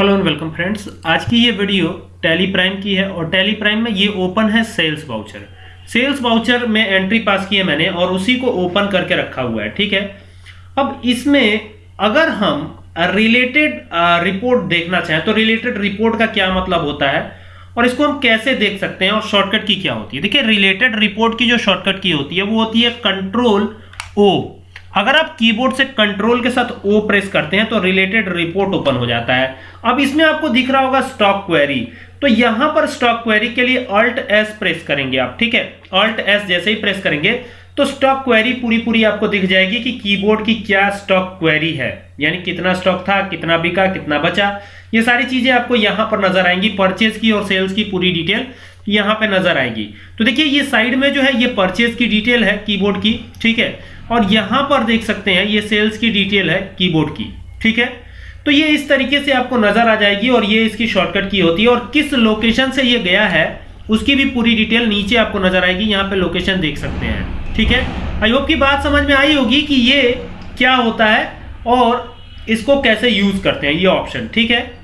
Hello and welcome friends आज की ये वीडियो टैली प्राइम की है और टैली प्राइम में ये ओपन है सेल्स वाउचर सेल्स वाउचर में एंट्री पास की है मैंने और उसी को ओपन करके रखा हुआ है, ठीक है? अब इसमें अगर हम रिलेटेड रिपोर्ट देखना चाहें तो रिलेटेड रिपोर्ट का क्या मतलब होता है और इसको हम कैसे देख सकते हैं और शॉर्टकट की क्या होती है? देखिए रिलेटेड रिपोर्ट की जो शॉर्टकट की होती है, वो होती है कंट्रोल ओ अगर आप कीबोर्ड से कंट्रोल के साथ ओ प्रेस करते हैं तो रिलेटेड रिपोर्ट ओपन हो जाता है। अब इसमें आपको दिख रहा होगा स्टॉक क्वेरी तो यहाँ पर स्टॉक क्वेरी के लिए अल्ट एस प्रेस करेंगे आप, ठीक है? अल्ट एस जैसे ही प्रेस करेंगे तो स्टॉक क्वेरी पूरी पूरी आपको दिख जाएगी कि कीबोर्ड की क्या स्टॉक क्वेरी है। यानी कितना स्टॉक था, कितना बिका, कितना बचा। ये सारी चीज़ें आपको यहाँ पर नज़र आएँगी परचेज की और सेल्स की पूरी डिटेल यहाँ पे नज़र आएगी। तो देखिए, ये साइड में जो है, ये परचेज की डिटेल है कीबोर्ड की, ठीक है? और यहाँ पर देख सकते हैं, ये सेल्स की डिटेल है कीबोर्ड की, ठीक है? तो ये इस तरीके से आपको नज़र आ जाएगी और ये इसकी शॉर्टकट की होती है। और किस लोकेशन से ये गया है उसकी भी पूरी डिटेल नीचे आपको नज़र आएगी, यहाँ पे लोकेशन देख सकते हैं। ठीक है? आई होप की बात समझ में आई होगी कि ये क्या होता है और इसको कैसे यूज़ करते हैं, ये ऑप्शन ठीक है?